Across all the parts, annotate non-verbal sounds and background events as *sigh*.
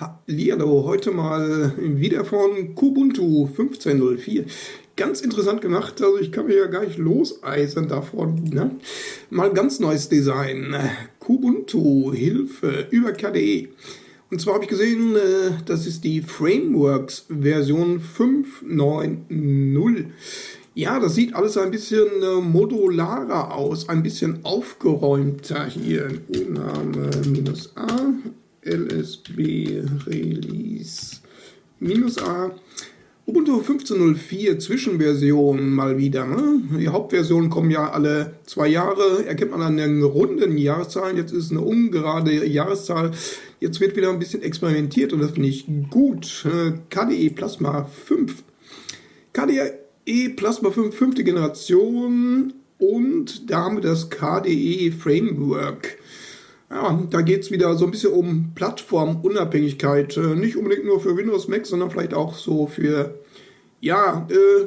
Hallihallo, heute mal wieder von Kubuntu 15.04. Ganz interessant gemacht, also ich kann mir ja gar nicht loseisen davon. Ne? Mal ganz neues Design. Kubuntu, Hilfe über KDE. Und zwar habe ich gesehen, äh, das ist die Frameworks Version 5.9.0. Ja, das sieht alles ein bisschen äh, modularer aus, ein bisschen aufgeräumter hier. Name minus A, LSB Release minus A. Ubuntu 15.04 Zwischenversion mal wieder. Ne? Die Hauptversionen kommen ja alle zwei Jahre, erkennt man an den runden Jahreszahlen. Jetzt ist eine ungerade Jahreszahl. Jetzt wird wieder ein bisschen experimentiert und das finde ich gut. KDE Plasma 5. KDE Plasma 5, fünfte Generation und da haben wir das KDE Framework. Ja, da geht es wieder so ein bisschen um Plattformunabhängigkeit. Äh, nicht unbedingt nur für Windows, Mac, sondern vielleicht auch so für, ja, äh,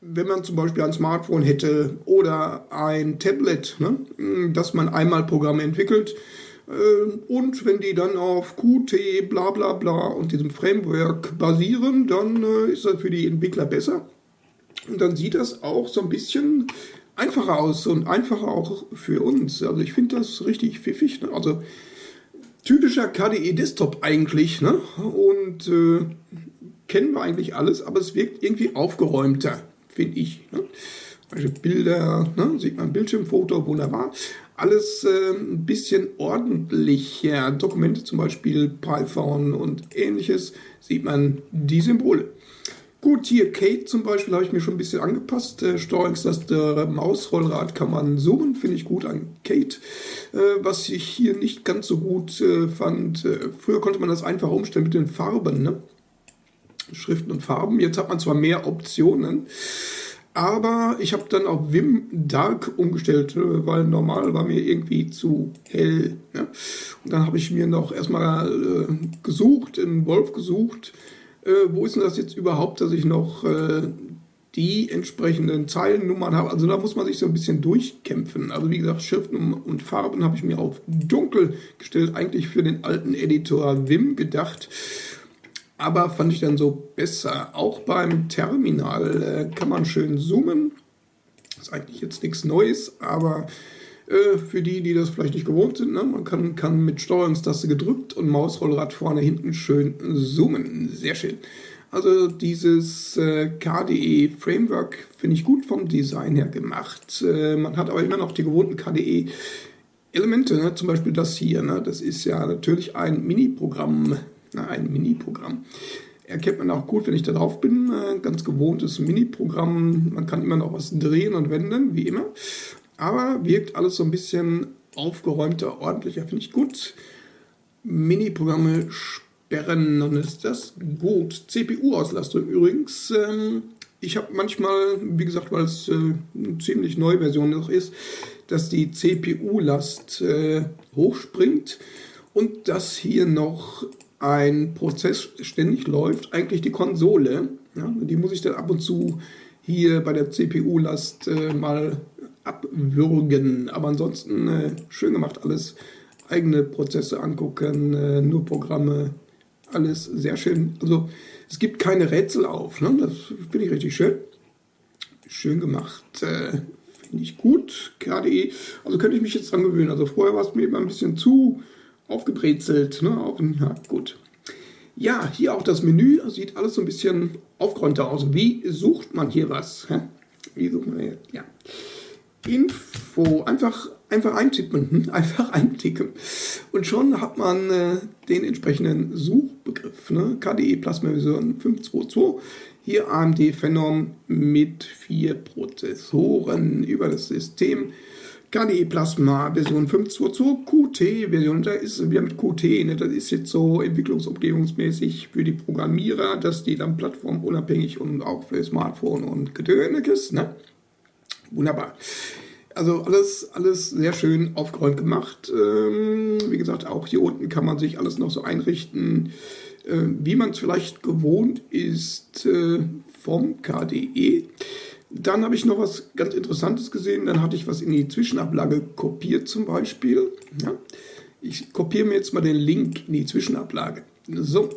wenn man zum Beispiel ein Smartphone hätte oder ein Tablet, ne, dass man einmal Programme entwickelt äh, und wenn die dann auf Qt, bla bla bla und diesem Framework basieren, dann äh, ist das für die Entwickler besser. Und dann sieht das auch so ein bisschen einfacher aus und einfacher auch für uns. Also ich finde das richtig pfiffig. Ne? Also typischer KDE Desktop eigentlich. Ne? Und äh, kennen wir eigentlich alles, aber es wirkt irgendwie aufgeräumter, finde ich. Ne? Also Bilder, ne? sieht man Bildschirmfoto, wunderbar. Alles äh, ein bisschen ordentlicher. Dokumente zum Beispiel, Python und ähnliches, sieht man die Symbole. Gut, hier Kate zum Beispiel habe ich mir schon ein bisschen angepasst. Äh, Steuerungstaste Mausrollrad kann man zoomen, finde ich gut an Kate. Äh, was ich hier nicht ganz so gut äh, fand, äh, früher konnte man das einfach umstellen mit den Farben, ne? Schriften und Farben. Jetzt hat man zwar mehr Optionen, aber ich habe dann auf Vim Dark umgestellt, äh, weil normal war mir irgendwie zu hell. Ne? Und dann habe ich mir noch erstmal äh, gesucht, in Wolf gesucht, äh, wo ist denn das jetzt überhaupt, dass ich noch äh, die entsprechenden Zeilennummern habe. Also da muss man sich so ein bisschen durchkämpfen. Also wie gesagt, Schriften und Farben habe ich mir auf dunkel gestellt, eigentlich für den alten Editor Vim gedacht. Aber fand ich dann so besser. Auch beim Terminal äh, kann man schön zoomen. Ist eigentlich jetzt nichts Neues, aber äh, für die, die das vielleicht nicht gewohnt sind. Ne? Man kann, kann mit Steuerungstaste gedrückt und Mausrollrad vorne hinten schön zoomen. Sehr schön. Also dieses äh, KDE Framework finde ich gut vom Design her gemacht. Äh, man hat aber immer noch die gewohnten KDE Elemente, ne? zum Beispiel das hier. Ne? Das ist ja natürlich ein Mini-Programm. Ein Mini-Programm erkennt man auch gut, wenn ich da drauf bin. Äh, ganz gewohntes Mini-Programm. Man kann immer noch was drehen und wenden, wie immer aber wirkt alles so ein bisschen aufgeräumter, ordentlicher, finde ich gut. Mini-Programme sperren, dann ist das gut. CPU-Auslastung übrigens. Ähm, ich habe manchmal, wie gesagt, weil es äh, eine ziemlich neue Version noch ist, dass die CPU-Last äh, hochspringt und dass hier noch ein Prozess ständig läuft, eigentlich die Konsole. Ja, die muss ich dann ab und zu hier bei der CPU-Last äh, mal abwürgen. Aber ansonsten äh, schön gemacht alles. Eigene Prozesse angucken, äh, nur Programme, alles sehr schön. Also es gibt keine Rätsel auf. Ne? Das finde ich richtig schön. Schön gemacht. Äh, finde ich gut. KDE. Also könnte ich mich jetzt dran gewöhnen. Also vorher war es mir immer ein bisschen zu aufgebrezelt. Ne? Auch, ja, gut. Ja, hier auch das Menü. Sieht alles so ein bisschen aufgeräumter aus. Wie sucht man hier was? Hä? Wie sucht man hier? Ja. Info einfach, einfach eintippen, hm? *laughs* einfach einticken. Und schon hat man äh, den entsprechenden Suchbegriff. Ne? KDE Plasma Version 522. Hier AMD Phenom mit vier Prozessoren über das System. KDE Plasma Version 522, Qt Version, da ist wieder mit Qt, ne? das ist jetzt so entwicklungsumgebungsmäßig für die Programmierer, dass die dann plattformunabhängig und auch für Smartphone und Gedöniges, ne? Wunderbar. Also alles, alles sehr schön aufgeräumt gemacht. Ähm, wie gesagt, auch hier unten kann man sich alles noch so einrichten, äh, wie man es vielleicht gewohnt ist äh, vom KDE. Dann habe ich noch was ganz Interessantes gesehen. Dann hatte ich was in die Zwischenablage kopiert zum Beispiel. Ja. Ich kopiere mir jetzt mal den Link in die Zwischenablage. So,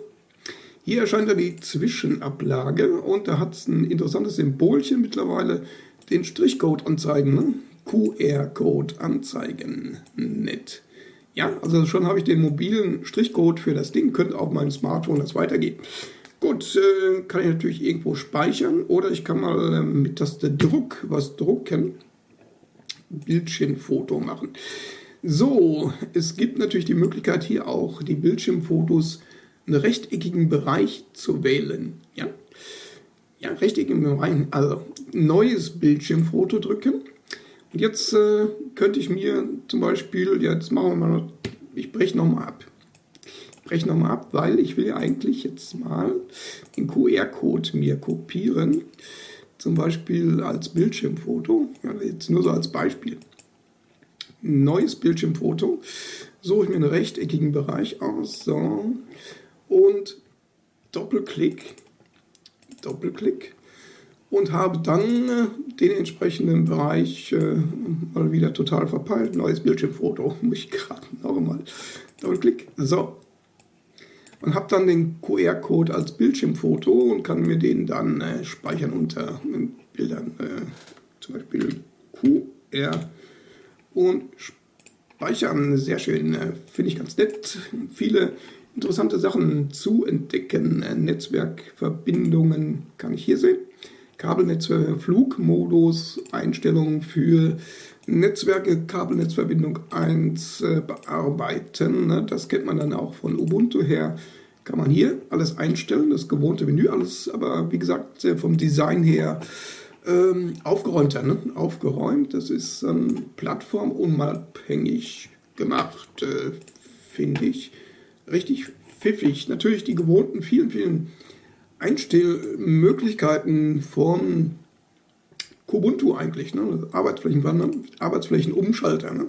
hier erscheint dann die Zwischenablage und da hat es ein interessantes Symbolchen mittlerweile, den Strichcode anzeigen, ne? QR-Code anzeigen, nett. Ja, also schon habe ich den mobilen Strichcode für das Ding, könnte auch mein Smartphone das weitergeben. Gut, äh, kann ich natürlich irgendwo speichern oder ich kann mal äh, mit Taste Druck was drucken. Bildschirmfoto machen. So, es gibt natürlich die Möglichkeit hier auch die Bildschirmfotos einen rechteckigen Bereich zu wählen. Ja, ja rechteckigen Bereich, also neues Bildschirmfoto drücken. Und jetzt äh, könnte ich mir zum Beispiel, jetzt machen wir mal, ich breche nochmal ab breche nochmal ab, weil ich will ja eigentlich jetzt mal den QR-Code mir kopieren. Zum Beispiel als Bildschirmfoto. Ja, jetzt nur so als Beispiel. Neues Bildschirmfoto. Suche ich mir einen rechteckigen Bereich aus. So. Und Doppelklick. Doppelklick. Und habe dann äh, den entsprechenden Bereich äh, mal wieder total verpeilt. Neues Bildschirmfoto. *laughs* Muss ich gerade noch einmal. Doppelklick. So und habe dann den QR-Code als Bildschirmfoto und kann mir den dann äh, speichern unter äh, Bildern, äh, zum Beispiel QR und speichern. Sehr schön, äh, finde ich ganz nett. Viele interessante Sachen zu entdecken. Netzwerkverbindungen kann ich hier sehen. Kabelnetzwerk, Flugmodus, Einstellungen für Netzwerke, Kabelnetzverbindung 1 äh, bearbeiten. Ne? Das kennt man dann auch von Ubuntu her. Kann man hier alles einstellen, das gewohnte Menü, alles aber wie gesagt vom Design her ähm, aufgeräumter. Ne? Aufgeräumt, das ist ähm, plattformunabhängig gemacht, äh, finde ich. Richtig pfiffig. Natürlich die gewohnten vielen, vielen Einstellmöglichkeiten von Kubuntu eigentlich, ne? Arbeitsflächenwandler, Arbeitsflächenumschalter. Ne?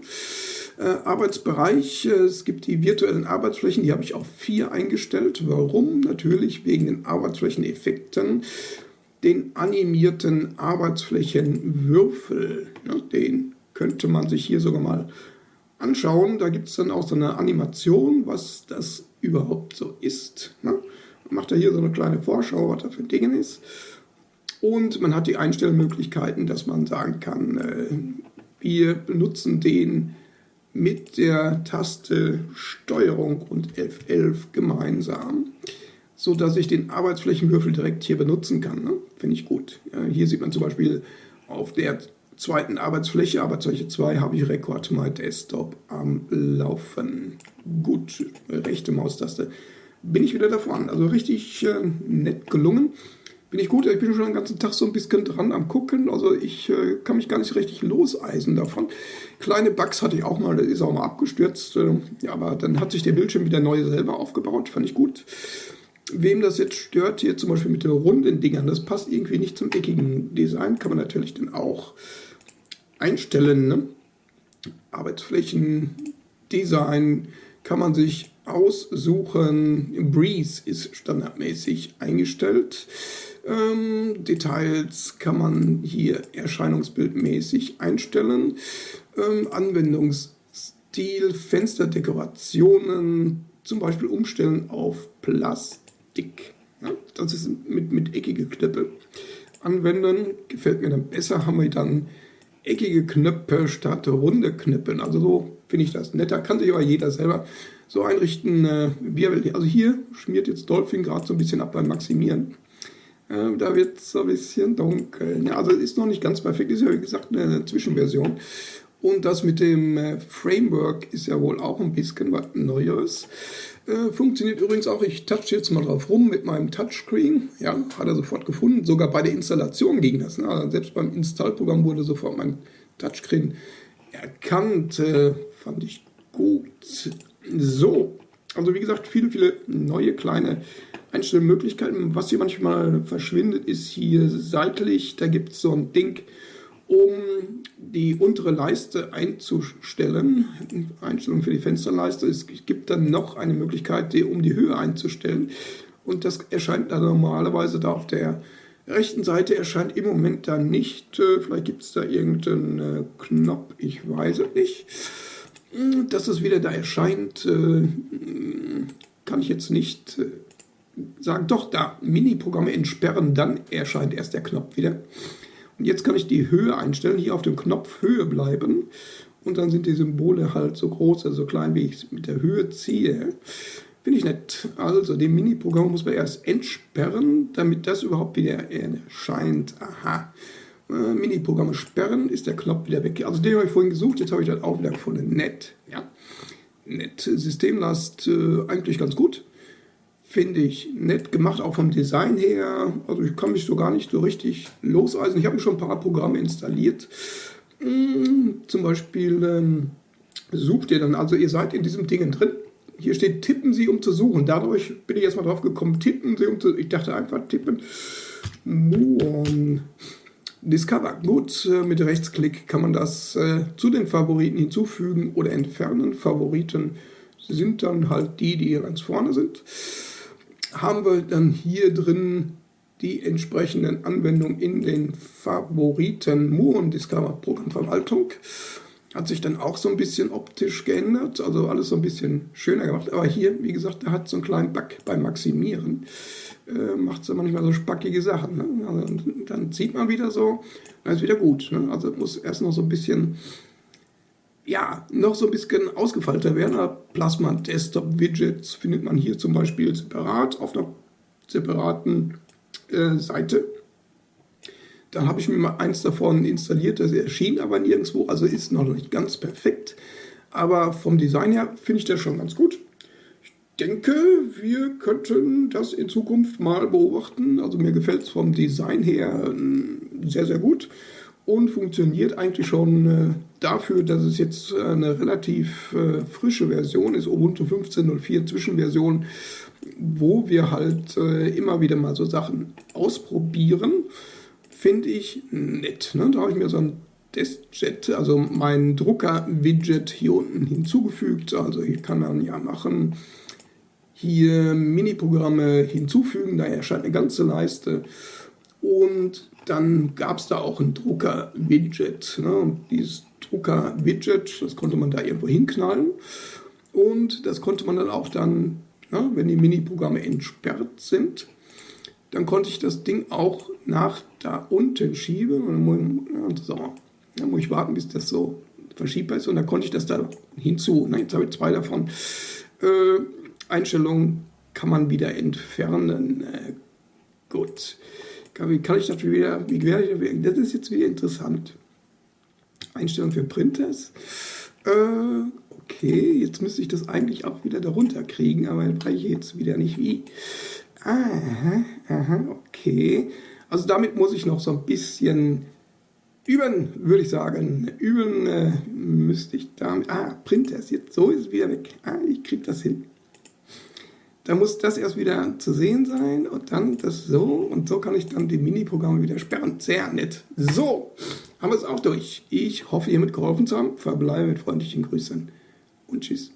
Äh, Arbeitsbereich, äh, es gibt die virtuellen Arbeitsflächen, die habe ich auf vier eingestellt. Warum? Natürlich wegen den Arbeitsflächeneffekten, den animierten Arbeitsflächenwürfel. Ne? Den könnte man sich hier sogar mal anschauen. Da gibt es dann auch so eine Animation, was das überhaupt so ist. Ne? Macht da hier so eine kleine Vorschau, was da für ein ist. Und man hat die Einstellmöglichkeiten, dass man sagen kann, äh, wir benutzen den mit der Taste Steuerung und F11 gemeinsam, so dass ich den Arbeitsflächenwürfel direkt hier benutzen kann. Ne? Finde ich gut. Ja, hier sieht man zum Beispiel auf der zweiten Arbeitsfläche, Arbeitsfläche 2, habe ich Record My Desktop am Laufen. Gut, rechte Maustaste. Bin ich wieder davon. Also richtig äh, nett gelungen bin ich gut. Ich bin schon den ganzen Tag so ein bisschen dran am Gucken. Also ich äh, kann mich gar nicht richtig loseisen davon. Kleine Bugs hatte ich auch mal, der ist auch mal abgestürzt. Äh, ja, aber dann hat sich der Bildschirm wieder neu selber aufgebaut. Fand ich gut. Wem das jetzt stört, hier zum Beispiel mit den runden Dingern, das passt irgendwie nicht zum eckigen Design, kann man natürlich dann auch einstellen. Ne? Arbeitsflächendesign kann man sich aussuchen. Breeze ist standardmäßig eingestellt. Ähm, Details kann man hier erscheinungsbildmäßig einstellen. Ähm, Anwendungsstil, Fensterdekorationen, zum Beispiel umstellen auf Plastik. Ja, das ist mit, mit eckige Knöpfe. Anwenden gefällt mir dann besser, haben wir dann eckige Knöpfe statt runde Knöpfe. Also so finde ich das netter. Kann sich aber jeder selber so einrichten, äh, will. Also hier schmiert jetzt Dolphin gerade so ein bisschen ab beim Maximieren. Äh, da wird es ein bisschen dunkel. Ja, also ist noch nicht ganz perfekt, ist ja wie gesagt eine Zwischenversion. Und das mit dem äh, Framework ist ja wohl auch ein bisschen was Neues. Äh, funktioniert übrigens auch, ich touch jetzt mal drauf rum mit meinem Touchscreen. Ja, hat er sofort gefunden. Sogar bei der Installation ging das. Ne? Also selbst beim Installprogramm wurde sofort mein Touchscreen erkannt. Äh, fand ich gut. So, also wie gesagt, viele, viele neue kleine Einstellmöglichkeiten. Was hier manchmal verschwindet, ist hier seitlich. Da gibt es so ein Ding, um die untere Leiste einzustellen. Einstellung für die Fensterleiste. Es gibt dann noch eine Möglichkeit, die, um die Höhe einzustellen. Und das erscheint dann normalerweise da auf der rechten Seite erscheint im Moment da nicht. Äh, vielleicht gibt es da irgendeinen äh, Knopf, ich weiß es nicht. Dass es wieder da erscheint, äh, kann ich jetzt nicht äh, sagen. Doch, da, Mini-Programme entsperren, dann erscheint erst der Knopf wieder. Und jetzt kann ich die Höhe einstellen, hier auf dem Knopf Höhe bleiben. Und dann sind die Symbole halt so groß, also so klein, wie ich es mit der Höhe ziehe. Finde ich nett. Also, den Mini-Programm muss man erst entsperren, damit das überhaupt wieder erscheint. Aha. Äh, Mini-Programme sperren, ist der Knopf wieder weg. Also den habe ich vorhin gesucht, jetzt habe ich das auch wieder gefunden. Nett, ja. Nett. Systemlast äh, eigentlich ganz gut. Finde ich nett gemacht, auch vom Design her. Also ich kann mich so gar nicht so richtig loseisen. Ich habe schon ein paar Programme installiert. Hm, zum Beispiel ähm, sucht ihr dann, also ihr seid in diesem Ding drin. Hier steht, tippen Sie, um zu suchen. Dadurch bin ich erstmal drauf gekommen, tippen Sie, um zu Ich dachte einfach, tippen. Muon. Discover. Gut, äh, mit Rechtsklick kann man das äh, zu den Favoriten hinzufügen oder entfernen. Favoriten sind dann halt die, die ganz vorne sind. Haben wir dann hier drin die entsprechenden Anwendungen in den Favoriten Moon Discover Programmverwaltung. Hat sich dann auch so ein bisschen optisch geändert, also alles so ein bisschen schöner gemacht. Aber hier, wie gesagt, da hat so einen kleinen Bug beim Maximieren äh, macht sie manchmal so spackige Sachen. Ne? Also, dann zieht man wieder so, dann ist wieder gut. Ne? Also muss erst noch so ein bisschen, ja, noch so ein bisschen ausgefeilter werden. Plasma Desktop Widgets findet man hier zum Beispiel separat auf einer separaten äh, Seite. Dann habe ich mir mal eins davon installiert, das erschien aber nirgendwo, also ist noch nicht ganz perfekt. Aber vom Design her finde ich das schon ganz gut denke, wir könnten das in Zukunft mal beobachten. Also mir gefällt es vom Design her ähm, sehr, sehr gut und funktioniert eigentlich schon äh, dafür, dass es jetzt äh, eine relativ äh, frische Version ist, Ubuntu 15.04 Zwischenversion, wo wir halt immer wieder mal so Sachen ausprobieren. Finde ich nett. Ne? Da habe ich mir so ein Testjet, also mein Drucker-Widget hier unten hinzugefügt. Also ich kann dann ja machen, hier Mini-Programme hinzufügen, da erscheint eine ganze Leiste. Und dann gab es da auch ein Drucker-Widget. Ne? Dieses Drucker-Widget, das konnte man da irgendwo hinknallen. Und das konnte man dann auch dann, ne, wenn die Mini-Programme entsperrt sind, dann konnte ich das Ding auch nach da unten schieben. Und dann muss, so, dann muss ich warten, bis das so verschiebbar ist. Und dann konnte ich das da hinzu. Ne? Jetzt habe ich zwei davon. Äh, Einstellungen kann man wieder entfernen. Äh, gut. Wie kann ich das wieder, wie werde ich das? ist jetzt wieder interessant. Einstellung für Printers. Äh, okay, jetzt müsste ich das eigentlich auch wieder darunter kriegen, aber ich weiß jetzt wieder nicht wie. Aha, aha, okay. Also damit muss ich noch so ein bisschen üben, würde ich sagen. Üben äh, müsste ich damit. Ah, Printers, jetzt so ist es wieder weg. Ah, ich kriege das hin. Da muss das erst wieder zu sehen sein und dann das so und so kann ich dann die Mini-Programme wieder sperren. Sehr nett. So, haben wir es auch durch. Ich hoffe, ihr mitgeholfen zu haben. Verbleibe mit freundlichen Grüßen und tschüss.